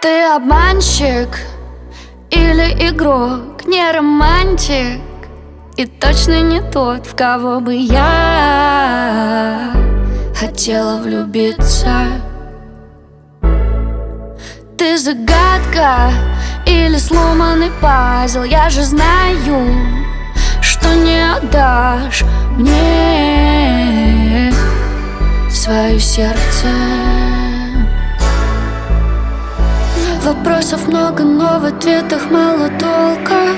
Ты обманщик или игрок, не романтик И точно не тот, в кого бы я хотела влюбиться. Ты загадка или сломанный пазл? Я же знаю, что не отдашь мне свое сердце Вопросов много, но в ответах мало толка.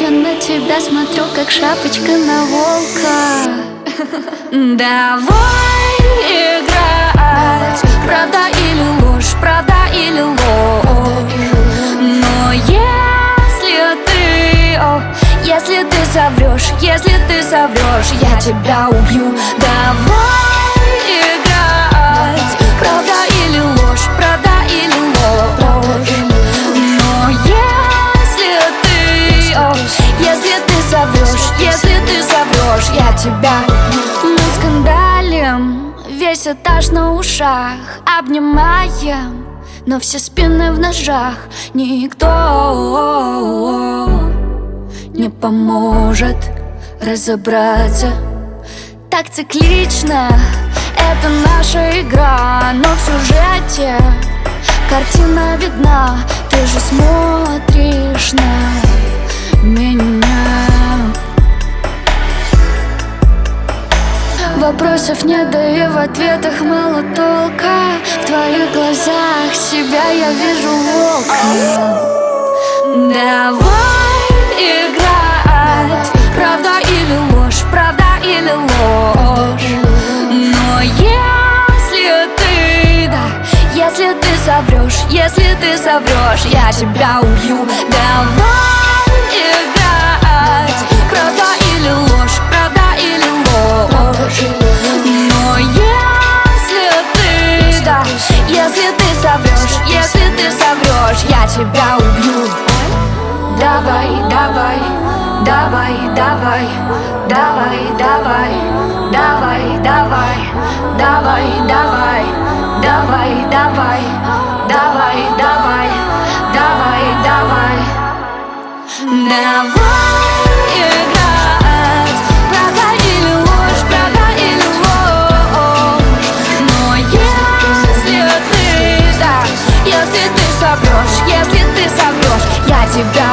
Я на тебя смотрю, как шапочка на волка. Давай играть. Правда или ложь, правда или ложь? Но если ты, о, если ты соврешь Если ты соврешь, я тебя убью. Давай тебя. Мы скандалим, весь этаж на ушах Обнимаем, но все спины в ножах Никто не поможет разобраться. Так циклично, это наша игра Но в сюжете картина видна Ты же смотришь на Вопросов нет, да и в ответах мало толка. В твоих глазах себя я вижу волка Давай играть Правда или ложь, правда или ложь. Но если ты, да, если ты соврешь Если ты соврешь, я тебя убью. Давай я тебя убью Давай, давай, давай, давай, давай, давай, давай, давай, давай, давай, давай, давай, давай, давай, давай, давай, давай играть, правда или ложь, ложь, но если ты, да, если ты соврешь, тебя